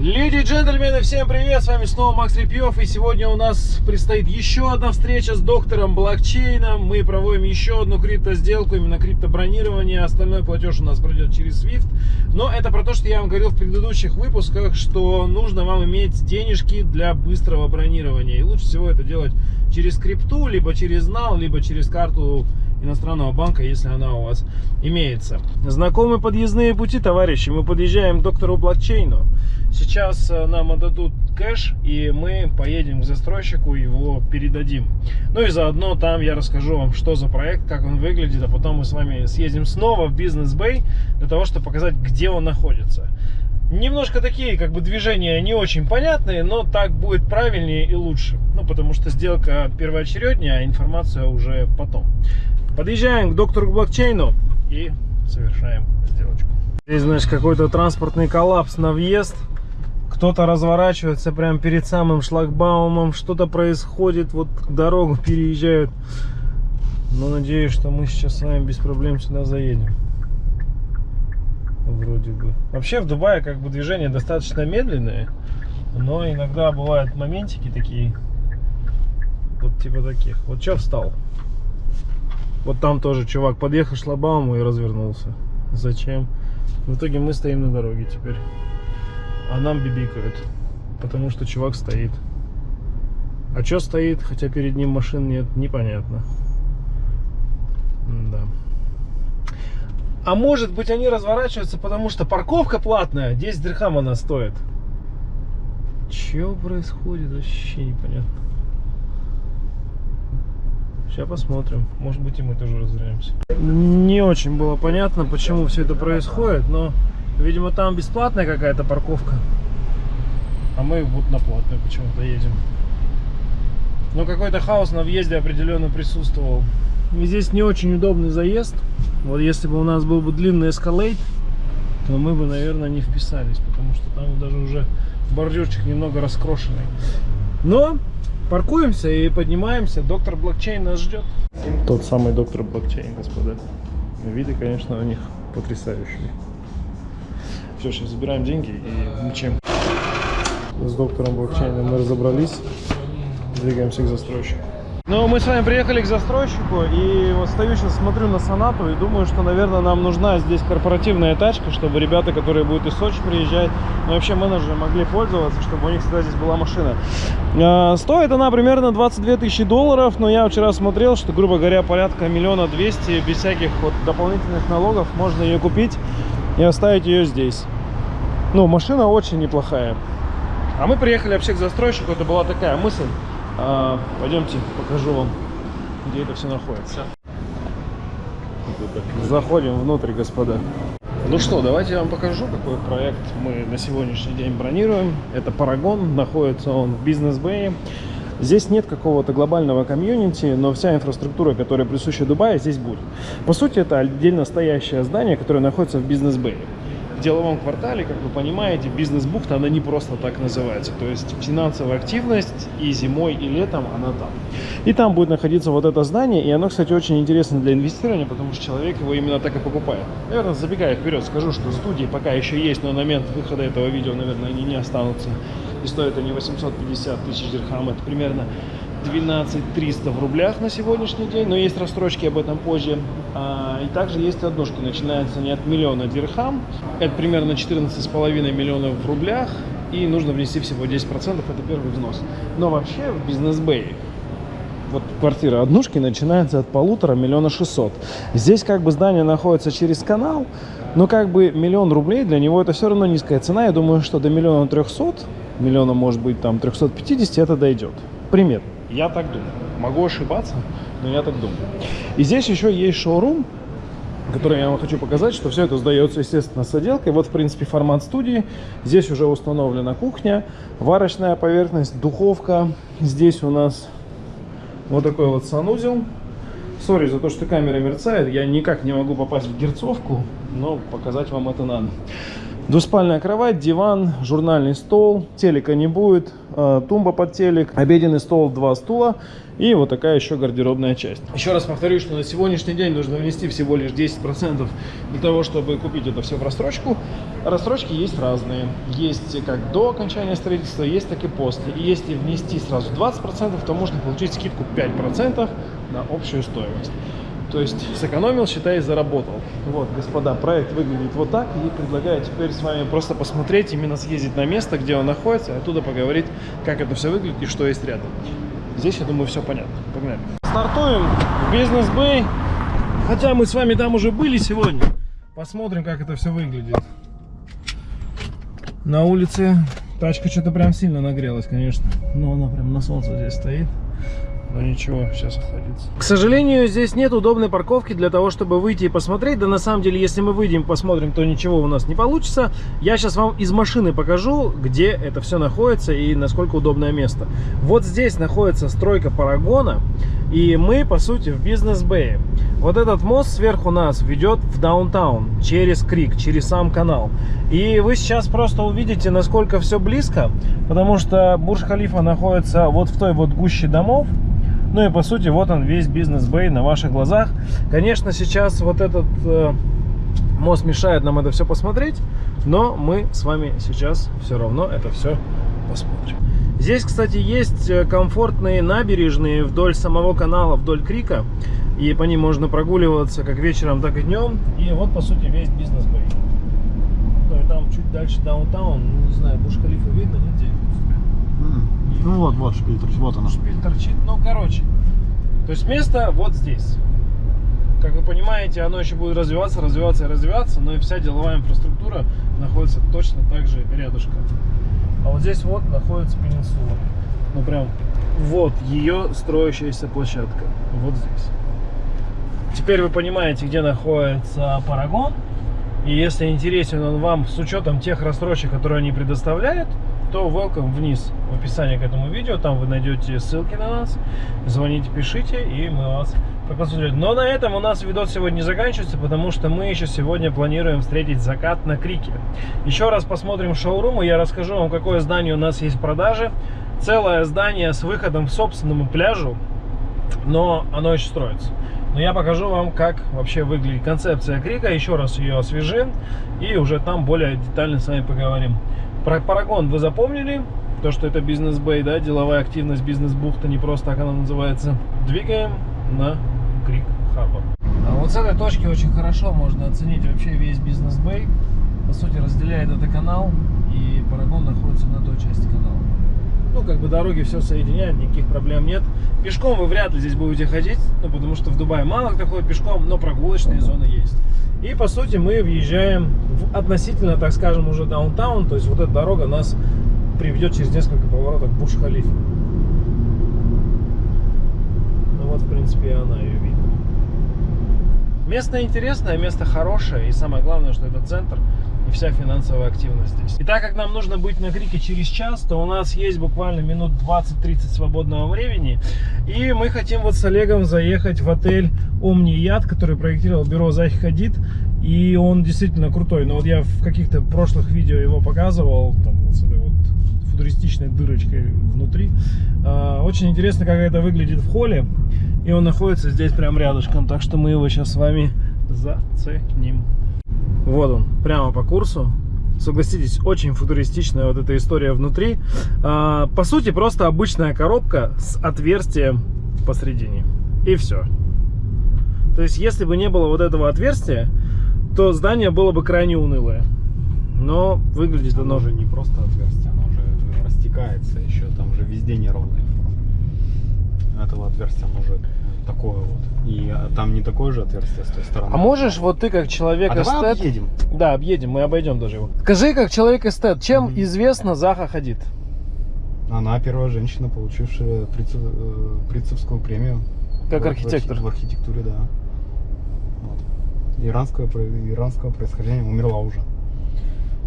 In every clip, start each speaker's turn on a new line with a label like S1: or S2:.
S1: Леди и джентльмены, всем привет! С вами снова Макс Репьев. И сегодня у нас предстоит еще одна встреча с доктором блокчейном. Мы проводим еще одну крипто-сделку, именно крипто-бронирование. Остальной платеж у нас пройдет через SWIFT. Но это про то, что я вам говорил в предыдущих выпусках, что нужно вам иметь денежки для быстрого бронирования. И лучше всего это делать через крипту, либо через NAL, либо через карту иностранного банка, если она у вас имеется. Знакомы подъездные пути, товарищи. Мы подъезжаем к доктору блокчейну. Сейчас э, нам отдадут кэш, и мы поедем к застройщику, его передадим. Ну и заодно там я расскажу вам, что за проект, как он выглядит, а потом мы с вами съездим снова в бизнес-бэй, для того, чтобы показать, где он находится. Немножко такие как бы движения не очень понятные, но так будет правильнее и лучше. Ну, потому что сделка первоочередняя, а информация уже потом. Подъезжаем к доктору блокчейну и совершаем сделочку. Здесь, значит, какой-то транспортный коллапс на въезд. Кто-то разворачивается прямо перед самым шлагбаумом, что-то происходит, вот дорогу переезжают. Но надеюсь, что мы сейчас с вами без проблем сюда заедем. Вроде бы. Вообще в Дубае как бы движение достаточно медленное, но иногда бывают моментики такие, вот типа таких. Вот что встал? Вот там тоже чувак подъехал шлагбауму и развернулся. Зачем? В итоге мы стоим на дороге теперь. А нам бибикают. Потому что чувак стоит. А что стоит, хотя перед ним машин нет, непонятно. Да. А может быть они разворачиваются, потому что парковка платная, 10 дирхам она стоит. Что происходит, вообще непонятно. Сейчас посмотрим. Может быть и мы тоже развернемся. Не очень было понятно, почему все это происходит, но, видимо, там бесплатная какая-то парковка. А мы вот на платную почему-то едем. Но какой-то хаос на въезде определенно присутствовал. И здесь не очень удобный заезд. Вот если бы у нас был бы длинный эскалейт, то мы бы, наверное, не вписались, потому что там даже уже бордюрчик немного раскрошенный. Но Паркуемся и поднимаемся. Доктор блокчейн нас ждет. Тот самый доктор блокчейн, господа. Виды, конечно, у них потрясающие. Все, сейчас забираем деньги и мчим. С доктором блокчейна мы разобрались. Двигаемся к застройщику. Ну, мы с вами приехали к застройщику, и вот стою сейчас, смотрю на Сонату и думаю, что, наверное, нам нужна здесь корпоративная тачка, чтобы ребята, которые будут из Сочи приезжать, ну, вообще менеджеры могли пользоваться, чтобы у них всегда здесь была машина. А, стоит она примерно 22 тысячи долларов, но я вчера смотрел, что, грубо говоря, порядка миллиона двести, без всяких вот дополнительных налогов, можно ее купить и оставить ее здесь. Ну, машина очень неплохая. А мы приехали вообще к застройщику, это была такая мысль. А, пойдемте, покажу вам, где это все находится. Заходим внутрь, господа. Ну что, давайте я вам покажу, какой проект мы на сегодняшний день бронируем. Это Парагон, находится он в бизнес-бэе. Здесь нет какого-то глобального комьюнити, но вся инфраструктура, которая присуща Дубае, здесь будет. По сути, это отдельно стоящее здание, которое находится в бизнес-бэе деловом квартале, как вы понимаете, бизнес-бухта, она не просто так называется. То есть финансовая активность и зимой, и летом она там. И там будет находиться вот это здание, и оно, кстати, очень интересно для инвестирования, потому что человек его именно так и покупает. Наверное, забегая вперед, скажу, что студии пока еще есть, но на момент выхода этого видео, наверное, они не останутся. И стоят они 850 тысяч дирхам, это примерно 12 300 в рублях на сегодняшний день, но есть рассрочки об этом позже. А, и также есть однушки, начинаются они от миллиона дирхам, это примерно 14,5 миллионов в рублях, и нужно внести всего 10%, это первый взнос. Но вообще в бизнес-бэй вот квартира однушки начинается от полутора миллиона шестьсот. Здесь как бы здание находится через канал, но как бы миллион рублей для него это все равно низкая цена. Я думаю, что до миллиона трехсот, миллиона может быть там 350 это дойдет. Пример. Я так думаю. Могу ошибаться, но я так думаю. И здесь еще есть шоурум, который я вам хочу показать, что все это сдается, естественно, с отделкой. Вот, в принципе, формат студии. Здесь уже установлена кухня, варочная поверхность, духовка. Здесь у нас вот такой вот санузел. Сори за то, что камера мерцает. Я никак не могу попасть в герцовку, но показать вам это надо. Двуспальная кровать, диван, журнальный стол, телека не будет, э, тумба под телек, обеденный стол, два стула и вот такая еще гардеробная часть. Еще раз повторюсь, что на сегодняшний день нужно внести всего лишь 10% для того, чтобы купить это все в рассрочку. Рассрочки есть разные. Есть как до окончания строительства, есть так и после. И если внести сразу 20%, то можно получить скидку 5% на общую стоимость. То есть сэкономил, считай, заработал. Вот, господа, проект выглядит вот так. И предлагаю теперь с вами просто посмотреть, именно съездить на место, где он находится, оттуда поговорить, как это все выглядит и что есть рядом. Здесь, я думаю, все понятно. Погнали. Стартуем в бизнес-бэй. Хотя мы с вами там уже были сегодня. Посмотрим, как это все выглядит. На улице тачка что-то прям сильно нагрелась, конечно. Но она прям на солнце здесь стоит. Но ничего, сейчас охладится. К сожалению, здесь нет удобной парковки для того, чтобы выйти и посмотреть. Да на самом деле, если мы выйдем посмотрим, то ничего у нас не получится. Я сейчас вам из машины покажу, где это все находится и насколько удобное место. Вот здесь находится стройка Парагона. И мы, по сути, в бизнес-бэе. Вот этот мост сверху нас ведет в даунтаун, через крик, через сам канал. И вы сейчас просто увидите, насколько все близко, потому что Бурж-Халифа находится вот в той вот гуще домов. Ну и по сути вот он весь бизнес-бэй на ваших глазах. Конечно, сейчас вот этот э, мост мешает нам это все посмотреть, но мы с вами сейчас все равно это все посмотрим. Здесь, кстати, есть э, комфортные набережные вдоль самого канала, вдоль Крика. И по ним можно прогуливаться как вечером, так и днем. И вот, по сути, весь бизнес-бэй. Ну и там чуть дальше даунтаун, не знаю, Буш-Халифа видно, нет?
S2: Ну вот, вот шпиль торчит, вот она.
S1: Шпиль торчит, ну короче. То есть место вот здесь. Как вы понимаете, оно еще будет развиваться, развиваться и развиваться, но и вся деловая инфраструктура находится точно так же рядышком. А вот здесь вот находится пенинсула. Ну прям вот ее строящаяся площадка. Вот здесь. Теперь вы понимаете, где находится Парагон. И если интересен он вам с учетом тех рассрочек, которые они предоставляют, то welcome вниз в описании к этому видео. Там вы найдете ссылки на нас. Звоните, пишите, и мы вас проконсультируем. Но на этом у нас видос сегодня не заканчивается, потому что мы еще сегодня планируем встретить закат на Крике. Еще раз посмотрим шоурум, и я расскажу вам, какое здание у нас есть в продаже. Целое здание с выходом к собственному пляжу, но оно еще строится. Но я покажу вам, как вообще выглядит концепция Крика. Еще раз ее освежим. И уже там более детально с вами поговорим. Про Парагон вы запомнили. То, что это бизнес-бэй, да, деловая активность, бизнес-бухта, не просто так она называется. Двигаем на Крик Харбор. А вот с этой точки очень хорошо можно оценить вообще весь бизнес-бэй. По сути, разделяет это канал. И Парагон находится на той части канала. Ну, как бы дороги все соединяют, никаких проблем нет. Пешком вы вряд ли здесь будете ходить, ну, потому что в Дубае мало кто ходит пешком, но прогулочные зоны есть. И, по сути, мы въезжаем в относительно, так скажем, уже даунтаун, то есть вот эта дорога нас приведет через несколько поворотов к Бурж-Халифе. Ну вот, в принципе, и она ее видно. Место интересное, место хорошее, и самое главное, что это центр и вся финансовая активность здесь. И так как нам нужно быть на Крике через час, то у нас есть буквально минут 20-30 свободного времени. И мы хотим вот с Олегом заехать в отель Омни Яд, который проектировал бюро Захи Хадид. И он действительно крутой. Но вот я в каких-то прошлых видео его показывал, там, вот с этой вот футуристичной дырочкой внутри. А, очень интересно, как это выглядит в холле. И он находится здесь прям рядышком. Так что мы его сейчас с вами заценим. Вот он, прямо по курсу. Согласитесь, очень футуристичная вот эта история внутри. А, по сути, просто обычная коробка с отверстием посередине. И все. То есть, если бы не было вот этого отверстия, то здание было бы крайне унылое. Но выглядит оно...
S2: Оно же не просто отверстие, оно уже растекается еще, там же везде неровная форма. Этого отверстия оно же такое вот. И а, там не такое же отверстие с той стороны.
S1: А можешь вот ты как человек
S2: А
S1: эстет...
S2: давай объедем.
S1: Да, объедем, мы обойдем даже его. Скажи, как человек эстет, чем
S2: Мгм.
S1: известна Заха Хадид?
S2: Она первая женщина, получившая Прицев- э, Прицевскую премию.
S1: Как
S2: В-
S1: архитектор.
S2: архи- В архитектуре, да. Вот. Иранского, иранского происхождения умерла уже.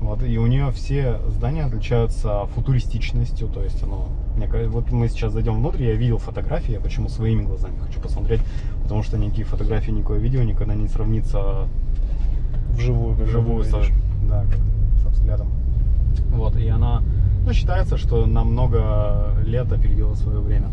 S2: Вот, и у нее все здания отличаются футуристичностью, то есть оно, мне кажется, вот мы сейчас зайдем внутрь, я видел фотографии, я почему своими глазами хочу посмотреть, потому что никакие фотографии, никакое видео никогда не сравнится
S1: Вживую,
S2: вживую, со, да, как, собственно, Вот, и она, ну, считается, что на много лет опередила свое время.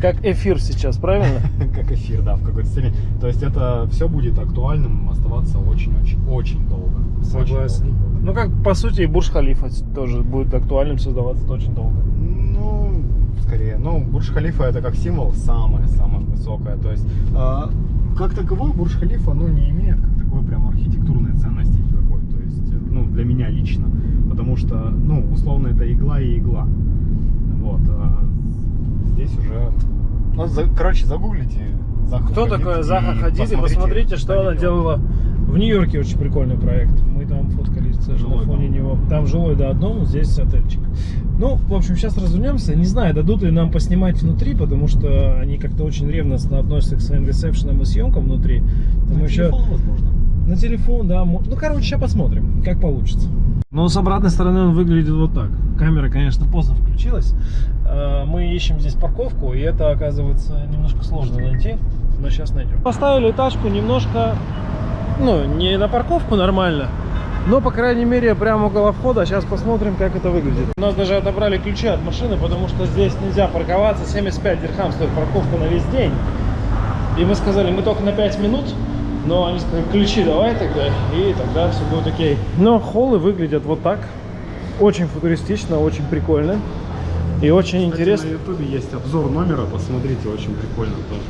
S1: Как эфир сейчас, правильно?
S2: Как эфир, да, в какой-то степени. То есть это все будет актуальным оставаться очень-очень-очень долго. Очень
S1: Согласен.
S2: долго.
S1: Ну, как, по сути, и Бурж Халифа тоже будет актуальным создаваться очень долго.
S2: Ну, скорее. Ну, Бурж Халифа это как символ самое-самое высокое. То есть, э, как таковой Бурж Халифа, ну, не имеет как такой прям архитектурной ценности никакой. То есть, э, ну, для меня лично. Потому что, ну, условно, это игла и игла. Вот. Здесь уже... Ну, за- короче, загуглите. Заха
S1: Кто
S2: Хадид
S1: такое
S2: и
S1: Заха Хадид? И посмотрите, что она делала в Нью-Йорке. Очень прикольный проект. Мы там фоткались даже на фоне
S2: дом.
S1: него. Там жилой до одном, здесь отельчик. Ну, в общем, сейчас развернемся. Не знаю, дадут ли нам поснимать внутри, потому что они как-то очень ревностно относятся к своим ресепшенам и съемкам внутри. Там
S2: На
S1: еще...
S2: телефон, возможно.
S1: На телефон, да. Ну, короче, сейчас посмотрим, как получится. Но с обратной стороны он выглядит вот так. Камера, конечно, поздно включилась. Э, Мы ищем здесь парковку, и это, оказывается, немножко сложно найти. Но сейчас найдем. Поставили тачку немножко, ну, не на парковку нормально, но, по крайней мере, прямо около входа. Сейчас посмотрим, как это выглядит. У нас даже отобрали ключи от машины, потому что здесь нельзя парковаться. 75 дирхам стоит парковка на весь день. И мы сказали, мы только на 5 минут, но они сказали, ключи давай тогда, и тогда все будет окей. Но холлы выглядят вот так. Очень футуристично, очень прикольно. И очень интересно.
S2: На ютубе есть обзор номера, посмотрите, очень прикольно тоже.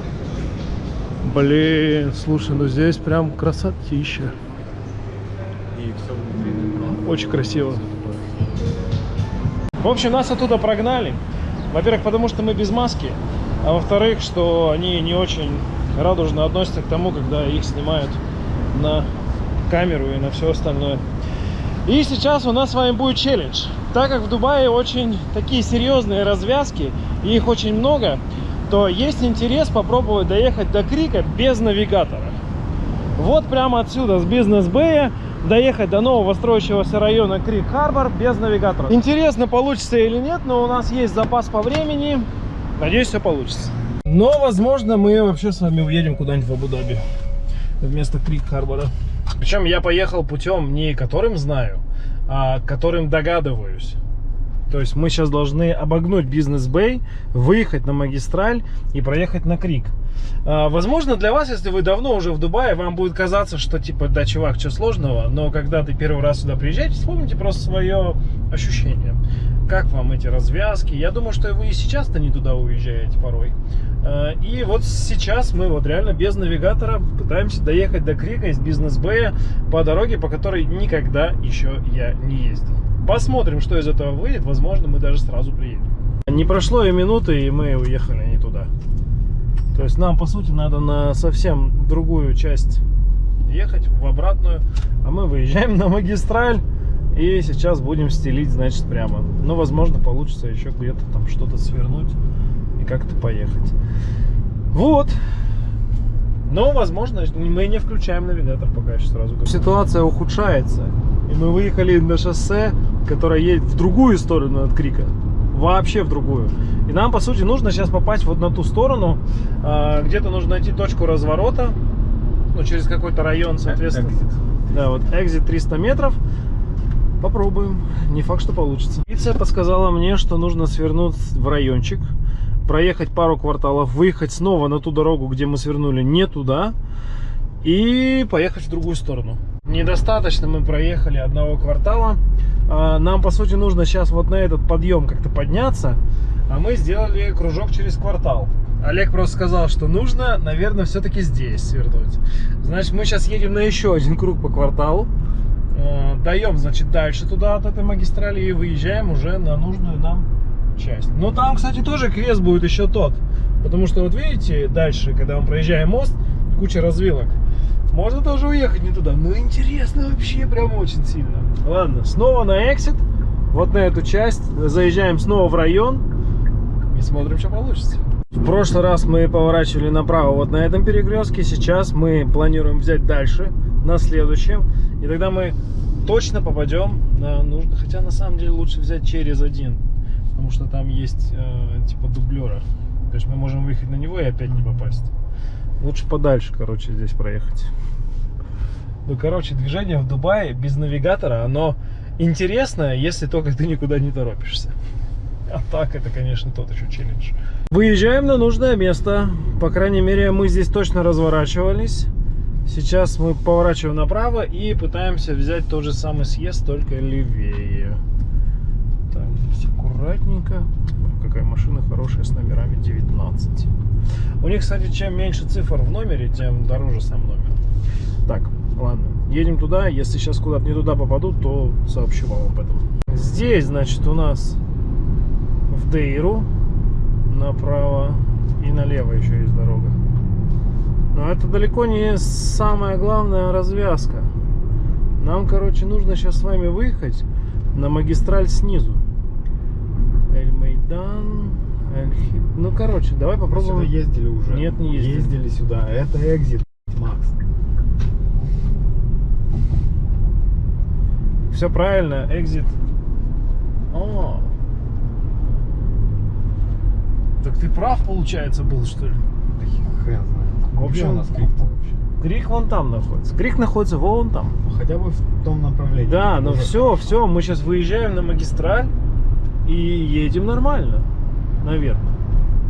S1: Блин, слушай, ну здесь прям красотища.
S2: И все внутри.
S1: Очень красиво. В общем, нас оттуда прогнали. Во-первых, потому что мы без маски. А во-вторых, что они не очень радужно относятся к тому, когда их снимают на камеру и на все остальное. И сейчас у нас с вами будет челлендж. Так как в Дубае очень такие серьезные развязки, и их очень много, то есть интерес попробовать доехать до Крика без навигатора. Вот прямо отсюда, с бизнес-бэя, доехать до нового строящегося района Крик-Харбор без навигатора. Интересно, получится или нет, но у нас есть запас по времени. Надеюсь, все получится. Но, возможно, мы вообще с вами уедем куда-нибудь в Абу-Даби вместо Крик-Харбора. Причем я поехал путем не которым знаю, которым догадываюсь. То есть мы сейчас должны обогнуть бизнес-бэй, выехать на магистраль и проехать на Крик. А, Возможно, для вас, если вы давно уже в Дубае, вам будет казаться, что типа, да, чувак, что сложного, но когда ты первый раз сюда приезжаете, вспомните просто свое ощущение. Как вам эти развязки? Я думаю, что вы и сейчас-то не туда уезжаете порой. А, И вот сейчас мы вот реально без навигатора пытаемся доехать до Крика из бизнес-бэя по дороге, по которой никогда еще я не ездил. Посмотрим, что из этого выйдет. Возможно, мы даже сразу приедем. Не прошло и минуты, и мы уехали не туда. То есть нам, по сути, надо на совсем другую часть ехать, в обратную. А мы выезжаем на магистраль. И сейчас будем стелить, значит, прямо. Но, возможно, получится еще где-то там что-то свернуть и как-то поехать. Вот. Но, возможно, мы не включаем навигатор пока еще сразу. говорю. Ситуация ухудшается. И мы выехали на шоссе, которое едет в другую сторону от Крика. Вообще в другую. И нам, по сути, нужно сейчас попасть вот на ту сторону. А, Где-то нужно найти точку разворота. Ну, через какой-то район, соответственно. Да, вот экзит 300 метров. Попробуем. Не факт, что получится. Интуиция подсказала мне, что нужно свернуть в райончик, проехать пару кварталов, выехать снова на ту дорогу, где мы свернули не туда, и поехать в другую сторону. Недостаточно мы проехали одного квартала. А, Нам, по сути, нужно сейчас вот на этот подъем как-то подняться, а мы сделали кружок через квартал. Олег просто сказал, что нужно, наверное, все-таки здесь свернуть. Значит, мы сейчас едем на еще один круг по кварталу. Э, Даем, значит, дальше туда от этой магистрали и выезжаем уже на нужную нам часть. Но там, кстати, тоже квест будет еще тот. Потому что, вот видите, дальше, когда мы проезжаем мост, куча развилок. Можно тоже уехать не туда. Ну, интересно вообще, прям очень сильно. Ладно, снова на эксит. Вот на эту часть. Заезжаем снова в район. И смотрим, что получится. В прошлый раз мы поворачивали направо вот на этом перекрестке. Сейчас мы планируем взять дальше, на следующем. И тогда мы точно попадем на нужно. Хотя на самом деле лучше взять через один. Потому что там есть э, типа дублера. То есть мы можем выехать на него и опять не попасть. Лучше подальше, короче, здесь проехать. Ну, короче, движение в Дубае без навигатора, оно интересно, если только ты никуда не торопишься. А так это, конечно, тот еще челлендж. Выезжаем на нужное место. По крайней мере, мы здесь точно разворачивались. Сейчас мы поворачиваем направо и пытаемся взять тот же самый съезд, только левее. Так, здесь аккуратненько. Какая машина хорошая с номерами 19. У них, кстати, чем меньше цифр в номере, тем дороже сам номер. Так, ладно. Едем туда. Если сейчас куда-то не туда попаду, то сообщу вам об этом. Здесь, значит, у нас в Дейру направо и налево еще есть дорога. Но это далеко не самая главная развязка. Нам, короче, нужно сейчас с вами выехать на магистраль снизу. Эль-Мейдан, Эль-Хит. Ну, короче, давай
S2: Сюда
S1: попробуем.
S2: ездили уже.
S1: Нет, не ездили.
S2: Ездили сюда. Это экзит, Макс.
S1: Все правильно, экзит. О. Так ты прав, получается, был, что ли?
S2: Да хрен знает.
S1: В общем,
S2: Где у нас крик вообще?
S1: Крик вон там находится. Крик находится вон там.
S2: Ну, хотя бы в том направлении.
S1: Да, но
S2: Уже
S1: все,
S2: хорошо.
S1: все, мы сейчас выезжаем на магистраль и едем нормально, наверное.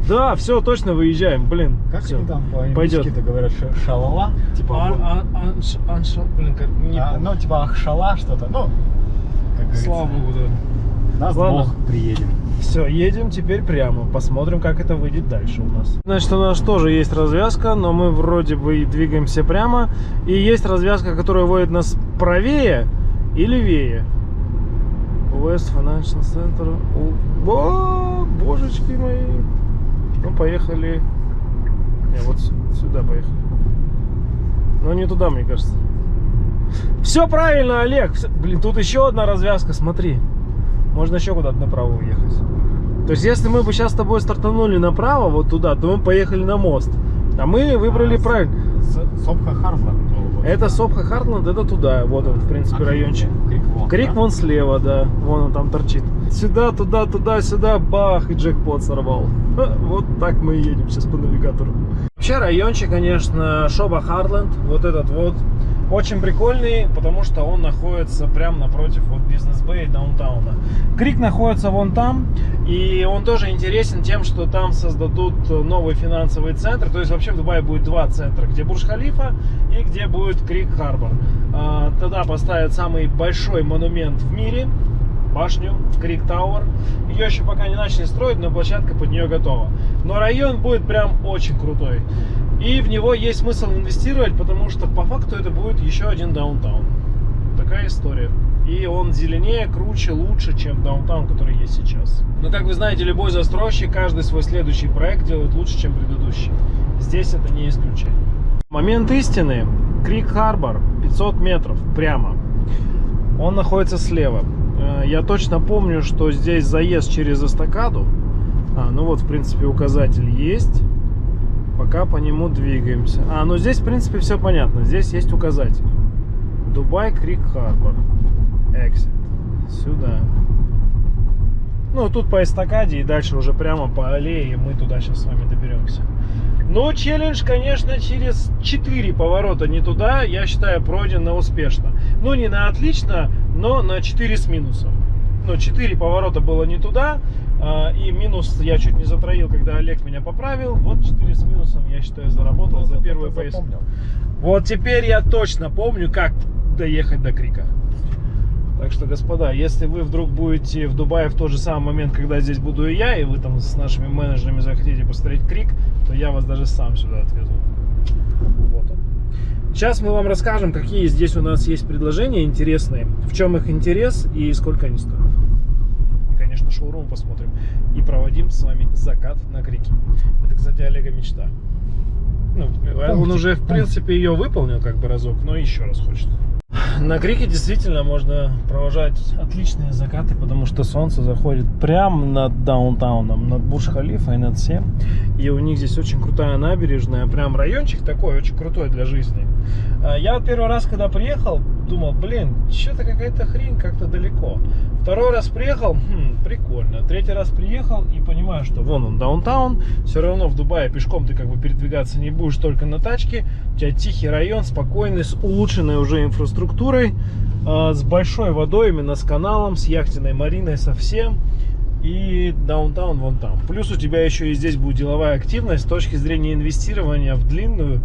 S1: Да, все, точно выезжаем, блин.
S2: Как
S1: всё.
S2: они там по-английски-то говорят? Ша- Шалала? Типа,
S1: А- а- анш- анш- блин, как- не
S2: А, ну, типа ахшала что-то. Ну, как.
S1: Слава богу, да.
S2: Нас
S1: Ладно.
S2: Бог приедем.
S1: Все, едем теперь прямо. Посмотрим, как это выйдет дальше у нас. Значит, у нас тоже есть развязка, но мы вроде бы и двигаемся прямо. И есть развязка, которая вводит нас правее и левее. West Financial Center. О, божечки мои. Ну, поехали. Не, вот сюда поехали. Но не туда, мне кажется. Все правильно, Олег. Блин, тут еще одна развязка, смотри. Можно еще куда-то направо уехать. То есть, если мы бы сейчас с тобой стартанули направо, вот туда, то мы поехали на мост. А мы выбрали
S2: А,
S1: правильно.
S2: Сопха Хартланд.
S1: Это Сопха Хартланд, это туда. Вот он, в принципе, райончик.
S2: Крик вон.
S1: Крик
S2: да?
S1: вон слева, да. Вон он там торчит. Сюда, туда, туда, сюда, бах, и джекпот сорвал. Вот так мы и едем сейчас по навигатору. Вообще райончик, конечно, Шоба Хартленд, вот этот вот, очень прикольный, потому что он находится прямо напротив вот бизнес бэй даунтауна. Крик находится вон там, и он тоже интересен тем, что там создадут новый финансовый центр. То есть вообще в Дубае будет два центра, где Бурж-Халифа и где будет Крик Харбор. А, Тогда поставят самый большой монумент в мире, башню Крик Тауэр. Ее еще пока не начали строить, но площадка под нее готова. Но район будет прям очень крутой. И в него есть смысл инвестировать, потому что по факту это будет еще один даунтаун. Такая история. И он зеленее, круче, лучше, чем даунтаун, который есть сейчас. Но как вы знаете, любой застройщик каждый свой следующий проект делает лучше, чем предыдущий. Здесь это не исключение. Момент истины. Крик Харбор, 500 метров прямо. Он находится слева. Э, Я точно помню, что здесь заезд через эстакаду. А, ну вот, в принципе, указатель есть. Пока по нему двигаемся. А, ну здесь, в принципе, все понятно. Здесь есть указатель. Дубай Крик Харбор. Exit. Сюда. Ну, тут по эстакаде и дальше уже прямо по аллее, мы туда сейчас с вами доберемся. Но челлендж, конечно, через 4 поворота не туда, я считаю, пройден на успешно. Ну, не на отлично, но на 4 с минусом. Ну, 4 поворота было не туда, а, и минус я чуть не затроил, когда Олег меня поправил. Вот 4 с минусом, я считаю, заработал за первую поездку.
S2: Запомнил.
S1: Вот теперь я точно помню, как доехать до Крика. Так что, господа, если вы вдруг будете в Дубае в тот же самый момент, когда здесь буду и я, и вы там с нашими менеджерами захотите посмотреть Крик, то я вас даже сам сюда отвезу. Вот он. Сейчас мы вам расскажем, какие здесь у нас есть предложения интересные, в чем их интерес и сколько они стоят. И, конечно, шоурум посмотрим. И проводим с вами закат на Крике. Это, кстати, Олега мечта. Ну, он уже, в принципе, ее выполнил как бы разок, но еще раз хочет. На Крике действительно можно провожать отличные закаты, потому что солнце заходит прямо над даунтауном, над Бурж-Халифа и над всем. И у них здесь очень крутая набережная, прям райончик такой, очень крутой для жизни. А, Я первый раз, когда приехал, думал, блин, что-то какая-то хрень как-то далеко. Второй раз приехал, хм, прикольно. Третий раз приехал и понимаю, что вон он, даунтаун. Все равно в Дубае пешком ты как бы передвигаться не будешь только на тачке. У тебя тихий район, спокойный, с улучшенной уже инфраструктурой, э, с большой водой, именно с каналом, с яхтенной мариной, совсем. И даунтаун вон там. Плюс у тебя еще и здесь будет деловая активность с точки зрения инвестирования в длинную.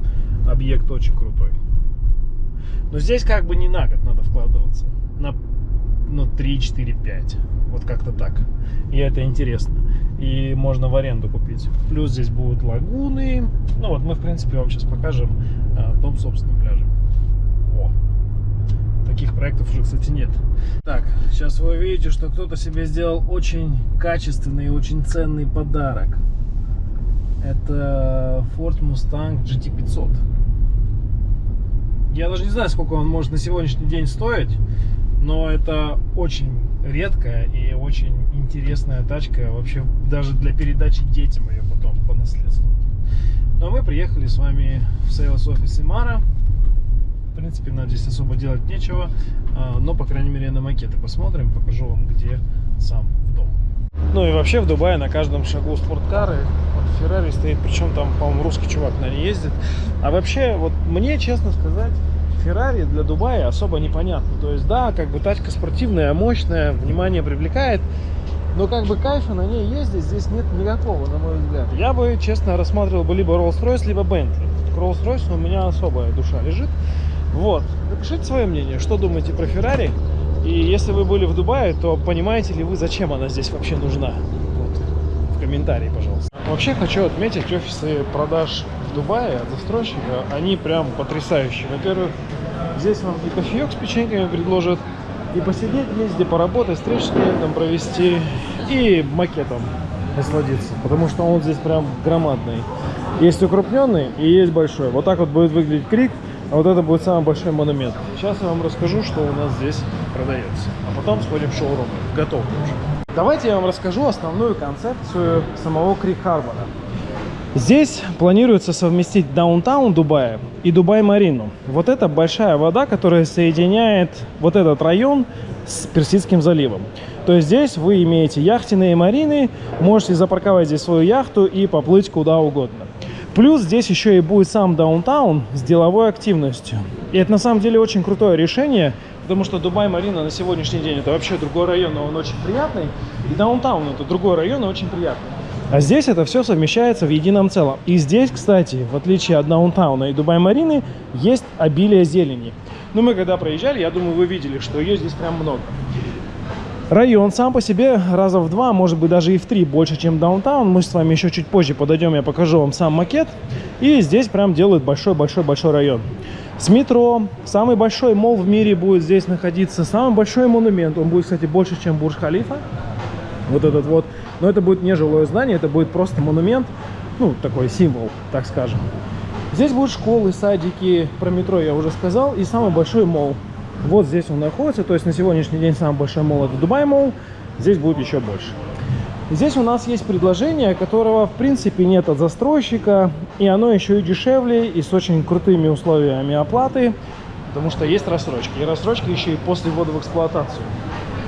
S1: Объект очень крутой. Но здесь как бы не на год надо вкладываться. На ну, 3, 4, 5. Вот как-то так. И это интересно. И можно в аренду купить. Плюс здесь будут лагуны. Ну вот мы, в принципе, вам сейчас покажем а, дом собственным пляжем. Во. Таких проектов уже, кстати, нет. Так, сейчас вы увидите, что кто-то себе сделал очень качественный и очень ценный подарок. Это Ford Mustang GT500. Я даже не знаю, сколько он может на сегодняшний день стоить, но это очень редкая и очень интересная тачка, вообще даже для передачи детям ее потом по наследству. Но мы приехали с вами в Sales Office Имара. В принципе, нам здесь особо делать нечего, а, но, по крайней мере, на макеты посмотрим, покажу вам, где сам дом. Ну и вообще в Дубае на каждом шагу спорткары. Вот Феррари стоит, причем там, по-моему, русский чувак на ней ездит. А вообще, вот мне, честно сказать, Феррари для Дубая особо непонятно. То есть, да, как бы тачка спортивная, мощная, внимание привлекает. Но как бы кайфа на ней ездить здесь нет никакого, на мой взгляд. Я бы, честно, рассматривал бы либо Rolls-Royce, либо Bentley. К Rolls-Royce у меня особая душа лежит. Вот. Напишите свое мнение, что думаете про Феррари. И если вы были в Дубае, то понимаете ли вы, зачем она здесь вообще нужна? Вот. В комментарии, пожалуйста. Вообще хочу отметить офисы продаж в Дубае от застройщика. Они прям потрясающие. Во-первых, здесь вам и кофеек с печеньками предложат, и посидеть где поработать, стрижки там провести, и макетом насладиться. Потому что он здесь прям громадный. Есть укрупненный и есть большой. Вот так вот будет выглядеть крик. А вот это будет самый большой монумент. Сейчас я вам расскажу, что у нас здесь продается. А потом сходим в шоурум. Готов уже. Давайте я вам расскажу основную концепцию самого Крик Харбора. Здесь планируется совместить даунтаун Дубая и Дубай-Марину. Вот это большая вода, которая соединяет вот этот район с Персидским заливом. То есть здесь вы имеете яхтенные марины, можете запарковать здесь свою яхту и поплыть куда угодно. Плюс здесь еще и будет сам даунтаун с деловой активностью. И это на самом деле очень крутое решение, потому что Дубай-Марина на сегодняшний день это вообще другой район, но он очень приятный. И даунтаун это другой район и очень приятный. А здесь это все совмещается в едином целом. И здесь, кстати, в отличие от даунтауна и Дубай-Марины, есть обилие зелени. Ну, мы когда проезжали, я думаю, вы видели, что ее здесь прям много. Район сам по себе раза в два, может быть даже и в три больше, чем даунтаун. Мы с вами еще чуть позже подойдем, я покажу вам сам макет. И здесь прям делают большой-большой-большой район. С метро, самый большой мол в мире будет здесь находиться, самый большой монумент. Он будет, кстати, больше, чем Бурж-Халифа. Вот этот вот. Но это будет не жилое здание, это будет просто монумент, ну, такой символ, так скажем. Здесь будут школы, садики, про метро я уже сказал, и самый большой мол. Вот здесь он находится, то есть на сегодняшний день самый большой мол это Дубай мол, здесь будет еще больше. Здесь у нас есть предложение, которого в принципе нет от застройщика, и оно еще и дешевле, и с очень крутыми условиями оплаты, потому что есть рассрочки, и рассрочки еще и после ввода в эксплуатацию.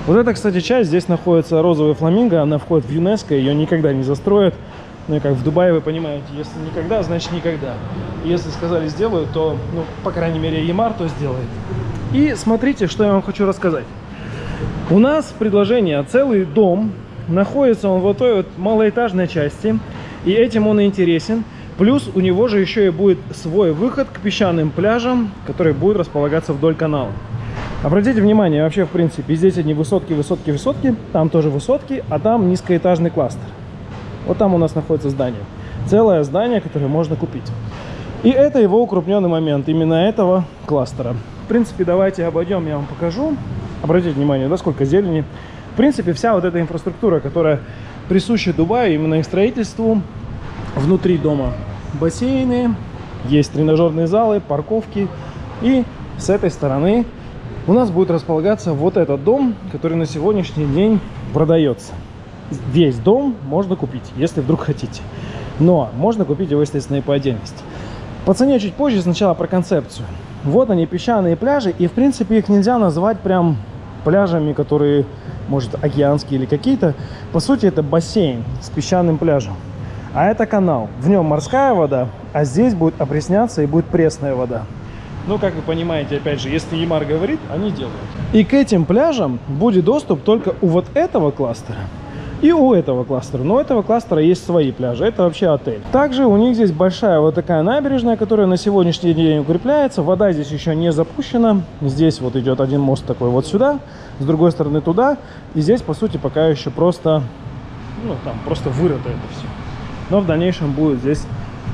S1: Вот эта, кстати, часть, здесь находится розовый фламинго, она входит в ЮНЕСКО, ее никогда не застроят. Ну и как в Дубае, вы понимаете, если никогда, значит никогда. Если сказали сделают, то, ну, по крайней мере, Ямар то сделает. И смотрите, что я вам хочу рассказать. У нас предложение, целый дом, находится он в той вот малоэтажной части, и этим он и интересен. Плюс у него же еще и будет свой выход к песчаным пляжам, который будет располагаться вдоль канала. Обратите внимание, вообще, в принципе, здесь одни высотки, высотки, высотки, там тоже высотки, а там низкоэтажный кластер. Вот там у нас находится здание. Целое здание, которое можно купить. И это его укрупненный момент, именно этого кластера. В принципе, давайте обойдем, я вам покажу. Обратите внимание, да, сколько зелени. В принципе, вся вот эта инфраструктура, которая присуща Дубаю, именно их строительству, внутри дома бассейны, есть тренажерные залы, парковки. И с этой стороны у нас будет располагаться вот этот дом, который на сегодняшний день продается. Весь дом можно купить, если вдруг хотите. Но можно купить его, естественно, и по отдельности. По цене чуть позже, сначала про концепцию. Вот они, песчаные пляжи, и в принципе их нельзя назвать прям пляжами, которые, может, океанские или какие-то. По сути, это бассейн с песчаным пляжем. А это канал. В нем морская вода, а здесь будет опресняться и будет пресная вода. Ну, как вы понимаете, опять же, если Ямар говорит, они делают. И к этим пляжам будет доступ только у вот этого кластера и у этого кластера. Но у этого кластера есть свои пляжи. Это вообще отель. Также у них здесь большая вот такая набережная, которая на сегодняшний день укрепляется. Вода здесь еще не запущена. Здесь вот идет один мост такой вот сюда, с другой стороны туда. И здесь, по сути, пока еще просто, ну, там, просто вырыто это все. Но в дальнейшем будет здесь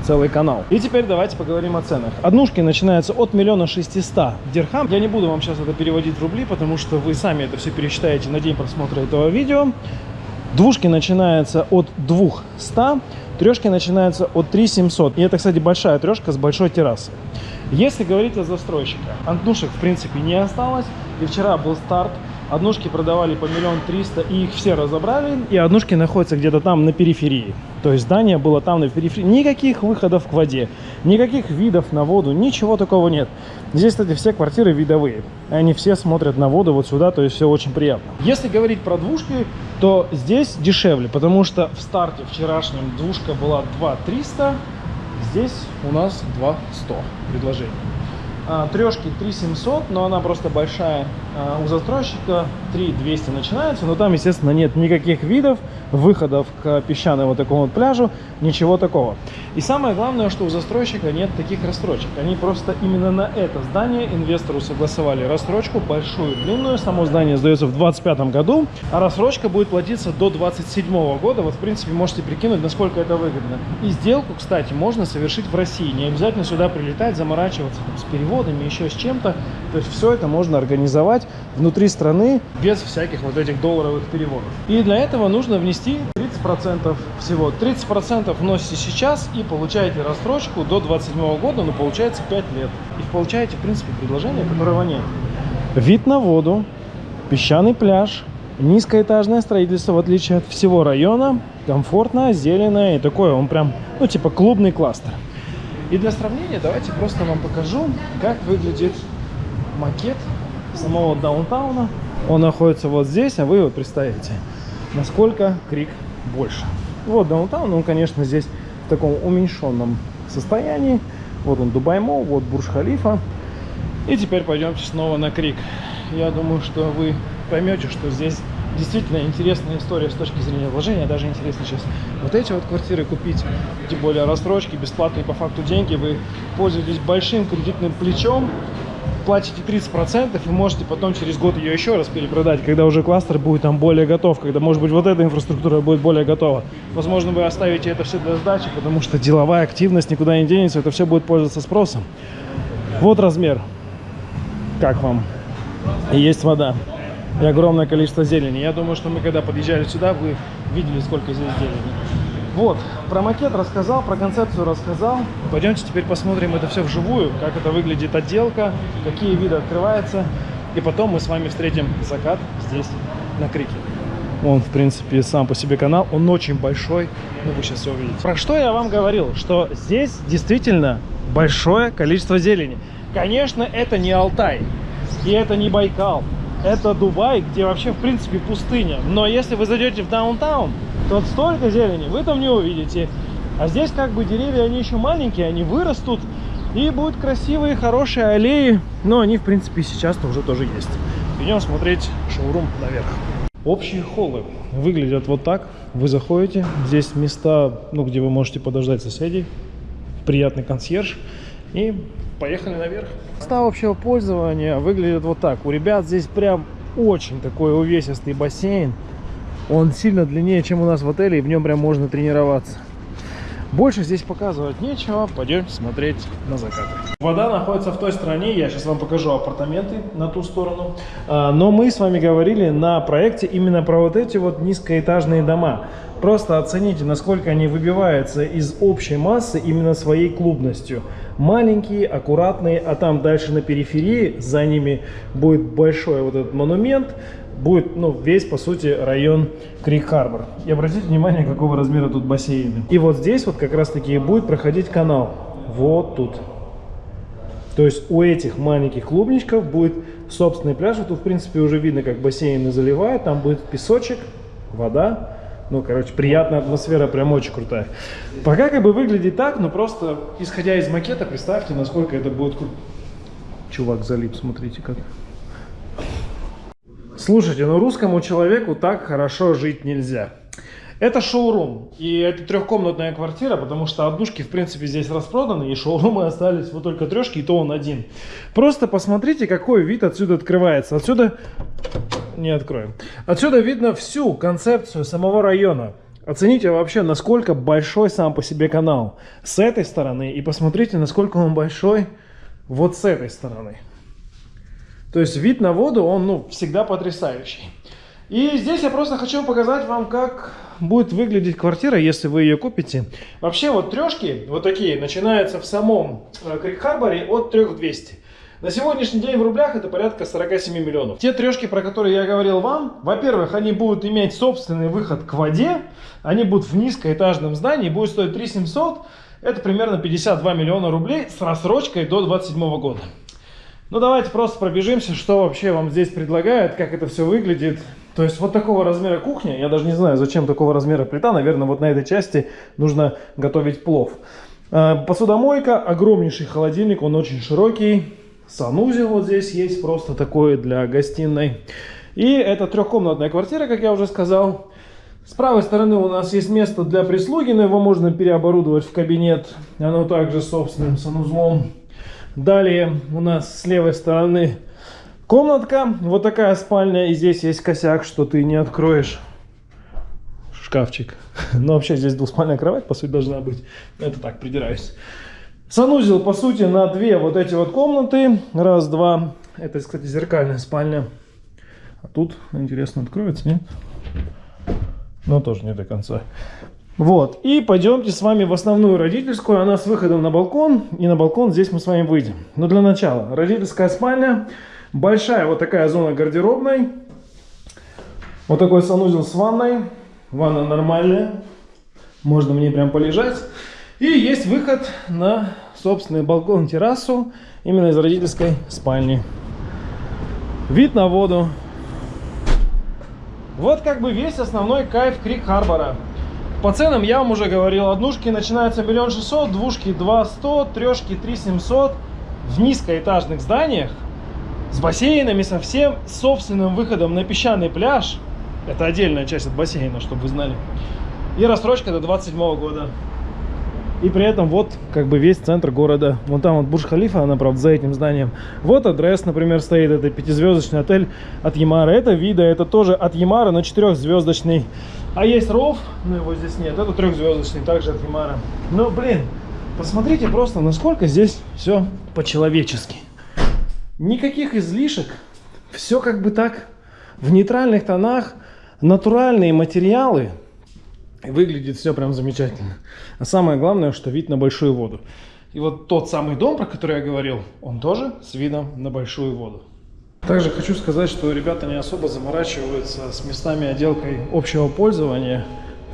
S1: целый канал. И теперь давайте поговорим о ценах. Однушки начинаются от миллиона шестиста дирхам. Я не буду вам сейчас это переводить в рубли, потому что вы сами это все пересчитаете на день просмотра этого видео. Двушки начинаются от 200, трешки начинаются от 3700. И это, кстати, большая трешка с большой террасой. Если говорить о застройщиках, однушек в принципе не осталось. И вчера был старт Однушки продавали по миллион триста, и их все разобрали. И однушки находятся где-то там на периферии. То есть здание было там на периферии. Никаких выходов к воде, никаких видов на воду, ничего такого нет. Здесь, кстати, все квартиры видовые. Они все смотрят на воду вот сюда, то есть все очень приятно. Если говорить про двушки, то здесь дешевле, потому что в старте вчерашнем двушка была 2 300, здесь у нас 2 100 предложений. А, трешки 3700, но она просто большая. А, у застройщика 3200 начинается, но там, естественно, нет никаких видов, выходов к песчаному такому вот пляжу, ничего такого. И самое главное, что у застройщика нет таких рассрочек. Они просто именно на это здание инвестору согласовали рассрочку большую, длинную. Само здание сдается в 2025 году, а рассрочка будет платиться до 2027 года. Вот, в принципе, можете прикинуть, насколько это выгодно. И сделку, кстати, можно совершить в России. Не обязательно сюда прилетать, заморачиваться там, с переводами, еще с чем-то. То есть все это можно организовать внутри страны без всяких вот этих долларовых переводов. И для этого нужно внести 30% всего. 30% вносите сейчас и получаете рассрочку до 27 года, но получается 5 лет. И получаете, в принципе, предложение, которого нет. Вид на воду, песчаный пляж, низкоэтажное строительство, в отличие от всего района, комфортно, зеленое и такое, он прям, ну, типа клубный кластер. И для сравнения давайте просто вам покажу, как выглядит макет самого даунтауна. Он находится вот здесь, а вы вот представите, насколько Крик больше. Вот даунтаун, он, конечно, здесь в таком уменьшенном состоянии. Вот он Дубай Мол, вот Бурж-Халифа. И теперь пойдемте снова на Крик. Я думаю, что вы поймете, что здесь действительно интересная история с точки зрения вложения. Даже интересно сейчас вот эти вот квартиры купить, тем более рассрочки, бесплатные по факту деньги. Вы пользуетесь большим кредитным плечом, платите 30% и можете потом через год ее еще раз перепродать, когда уже кластер будет там более готов, когда, может быть, вот эта инфраструктура будет более готова. Возможно, вы оставите это все для сдачи, потому что деловая активность никуда не денется, это все будет пользоваться спросом. Вот размер. Как вам? Есть вода. И огромное количество зелени. Я думаю, что мы, когда подъезжали сюда, вы видели, сколько здесь зелени. Вот, про макет рассказал, про концепцию рассказал. Пойдемте теперь посмотрим это все вживую, как это выглядит отделка, какие виды открываются. И потом мы с вами встретим закат здесь, на Крике. Он, в принципе, сам по себе канал, он очень большой, ну вы сейчас все увидите. Про что я вам говорил, что здесь действительно большое количество зелени. Конечно, это не Алтай, и это не Байкал, это Дубай, где вообще, в принципе, пустыня. Но если вы зайдете в даунтаун, Тут столько зелени, вы там не увидите. А здесь как бы деревья, они еще маленькие, они вырастут. И будут красивые, хорошие аллеи. Но они, в принципе, сейчас-то уже тоже есть. Идем смотреть шоурум наверх. Общие холлы выглядят вот так. Вы заходите, здесь места, ну, где вы можете подождать соседей. Приятный консьерж. И поехали наверх. Места общего пользования выглядят вот так. У ребят здесь прям очень такой увесистый бассейн. Он сильно длиннее, чем у нас в отеле, и в нем прям можно тренироваться. Больше здесь показывать нечего, пойдем смотреть на закат. Вода находится в той стороне, я сейчас вам покажу апартаменты на ту сторону. А, но мы с вами говорили на проекте именно про вот эти вот низкоэтажные дома. Просто оцените, насколько они выбиваются из общей массы именно своей клубностью. Маленькие, аккуратные, а там дальше на периферии за ними будет большой вот этот монумент будет ну, весь, по сути, район Крик-Харбор. И обратите внимание, какого размера тут бассейны. И вот здесь вот как раз-таки будет проходить канал. Вот тут. То есть у этих маленьких клубничков будет собственный пляж. Тут, в принципе, уже видно, как бассейны заливают. Там будет песочек, вода. Ну, короче, приятная атмосфера, прям очень крутая. Пока как бы выглядит так, но просто исходя из макета, представьте, насколько это будет круто. Чувак залип, смотрите как. Слушайте, ну русскому человеку так хорошо жить нельзя. Это шоурум, и это трехкомнатная квартира, потому что однушки, в принципе, здесь распроданы, и шоурумы остались вот только трешки, и то он один. Просто посмотрите, какой вид отсюда открывается. Отсюда... Не откроем. Отсюда видно всю концепцию самого района. Оцените вообще, насколько большой сам по себе канал с этой стороны, и посмотрите, насколько он большой вот с этой стороны. То есть вид на воду, он ну, всегда потрясающий. И здесь я просто хочу показать вам, как будет выглядеть квартира, если вы ее купите. Вообще вот трешки, вот такие, начинаются в самом э, Крик-Харборе от 3200. На сегодняшний день в рублях это порядка 47 миллионов. Те трешки, про которые я говорил вам, во-первых, они будут иметь собственный выход к воде, они будут в низкоэтажном здании, будет стоить 3700, это примерно 52 миллиона рублей с рассрочкой до 27 года. Ну давайте просто пробежимся, что вообще вам здесь предлагают, как это все выглядит. То есть вот такого размера кухня, я даже не знаю, зачем такого размера плита, наверное, вот на этой части нужно готовить плов. А, посудомойка, огромнейший холодильник, он очень широкий. Санузел вот здесь есть, просто такой для гостиной. И это трехкомнатная квартира, как я уже сказал. С правой стороны у нас есть место для прислуги, но его можно переоборудовать в кабинет. Оно также с собственным санузлом. Далее у нас с левой стороны комнатка. Вот такая спальня. И здесь есть косяк, что ты не откроешь шкафчик. Но вообще здесь двуспальная кровать, по сути, должна быть. Это так, придираюсь. Санузел, по сути, на две вот эти вот комнаты. Раз, два. Это, кстати, зеркальная спальня. А тут, интересно, откроется, нет? Но тоже не до конца. Вот, и пойдемте с вами в основную родительскую, она с выходом на балкон, и на балкон здесь мы с вами выйдем. Но для начала, родительская спальня, большая вот такая зона гардеробной, вот такой санузел с ванной, ванна нормальная, можно мне прям полежать. И есть выход на собственный балкон, террасу, именно из родительской спальни. Вид на воду. Вот как бы весь основной кайф Крик Харбора. По ценам я вам уже говорил, однушки начинаются миллион шестьсот, двушки два сто, трешки три семьсот в низкоэтажных зданиях с бассейнами, со всем собственным выходом на песчаный пляж. Это отдельная часть от бассейна, чтобы вы знали. И рассрочка до 27 года. И при этом вот как бы весь центр города. Вон там вот Бурж-Халифа, она, правда, за этим зданием. Вот адрес, например, стоит. Это пятизвездочный отель от Ямара. Это вида, это тоже от Ямара, но четырехзвездочный. А есть ров, но его здесь нет. Это трехзвездочный, также от Ямара. Но, блин, посмотрите просто, насколько здесь все по-человечески. Никаких излишек. Все как бы так в нейтральных тонах. Натуральные материалы. Выглядит все прям замечательно. А самое главное, что вид на большую воду. И вот тот самый дом, про который я говорил, он тоже с видом на большую воду. Также хочу сказать, что ребята не особо заморачиваются с местами отделкой общего пользования.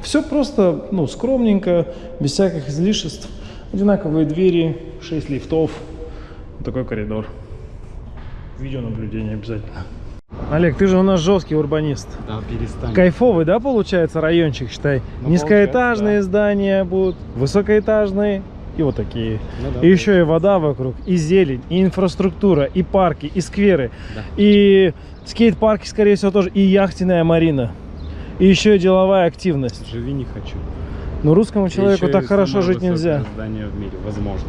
S1: Все просто, ну, скромненько, без всяких излишеств. Одинаковые двери, 6 лифтов, вот такой коридор. Видеонаблюдение обязательно. Олег, ты же у нас жесткий урбанист.
S2: Да, перестань.
S1: Кайфовый, да, получается райончик, считай?
S2: Ну,
S1: Низкоэтажные
S2: получается,
S1: здания будут, высокоэтажные и вот такие.
S2: Ну да,
S1: и еще и вода вокруг, и зелень, и инфраструктура, и парки, и скверы,
S2: Да.
S1: и скейт-парки, скорее всего, тоже, и яхтенная марина. И еще и деловая активность.
S2: Живи не хочу.
S1: Но русскому человеку так хорошо жить нельзя.
S2: здание в мире, возможно.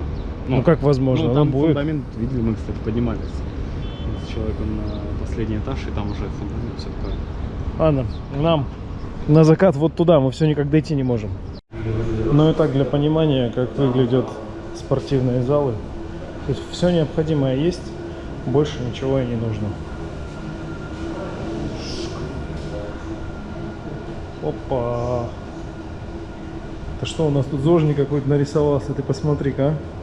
S1: Ну, как возможно,
S2: Ну,
S1: оно
S2: там
S1: будет.
S2: фундамент, видели, мы, кстати, поднимались с человеком на последний этаж, и там уже фундамент все такое.
S1: Ладно, нам на закат вот туда, мы все никак дойти не можем. Ну и так, для понимания, как выглядят спортивные залы. То есть все необходимое есть, больше ничего и не нужно. Опа! Это что у нас тут зожник какой-то нарисовался, ты посмотри-ка. а.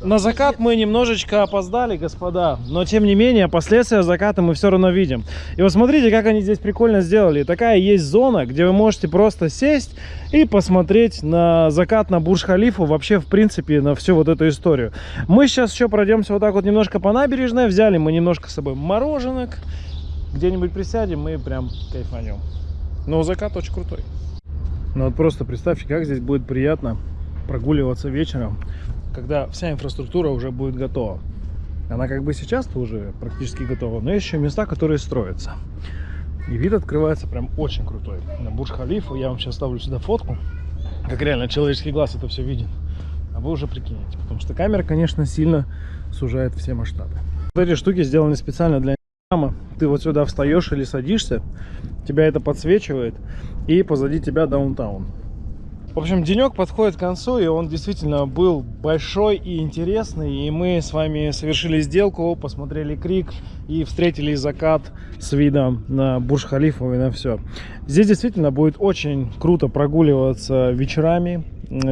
S1: На закат мы немножечко опоздали, господа, но тем не менее последствия заката мы все равно видим. И вот смотрите, как они здесь прикольно сделали. Такая есть зона, где вы можете просто сесть и посмотреть на закат на Бурж-Халифу, вообще, в принципе, на всю вот эту историю. Мы сейчас еще пройдемся вот так вот немножко по набережной, взяли мы немножко с собой мороженок, где-нибудь присядем и прям кайфанем. Но закат очень крутой. Ну вот просто представьте, как здесь будет приятно прогуливаться вечером, когда вся инфраструктура уже будет готова. Она как бы сейчас-то уже практически готова, но есть еще места, которые строятся. И вид открывается прям очень крутой. На Бурж-Халифу я вам сейчас ставлю сюда фотку, как реально человеческий глаз это все видит. А вы уже прикинете, потому что камера, конечно, сильно сужает все масштабы. Вот эти штуки сделаны специально для инстаграма. Ты вот сюда встаешь или садишься, тебя это подсвечивает, и позади тебя даунтаун. В общем, денек подходит к концу, и он действительно был большой и интересный. И мы с вами совершили сделку, посмотрели крик и встретили закат с видом на Бурж-Халифу и на все. Здесь действительно будет очень круто прогуливаться вечерами,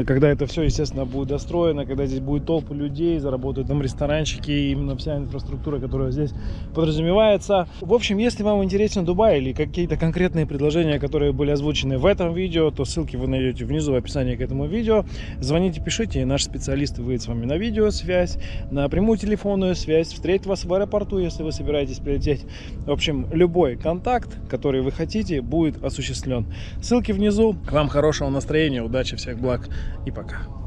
S1: когда это все, естественно, будет достроено, когда здесь будет толпа людей, заработают там ресторанчики, именно вся инфраструктура, которая здесь подразумевается. В общем, если вам интересен Дубай или какие-то конкретные предложения, которые были озвучены в этом видео, то ссылки вы найдете внизу в описании к этому видео. Звоните, пишите, и наш специалист выйдет с вами на видеосвязь, на прямую телефонную связь, встретит вас в аэропорту, если вы собираетесь прилететь. В общем, любой контакт, который вы хотите, будет осуществлен. Ссылки внизу. К вам хорошего настроения, удачи, всех благ и пока.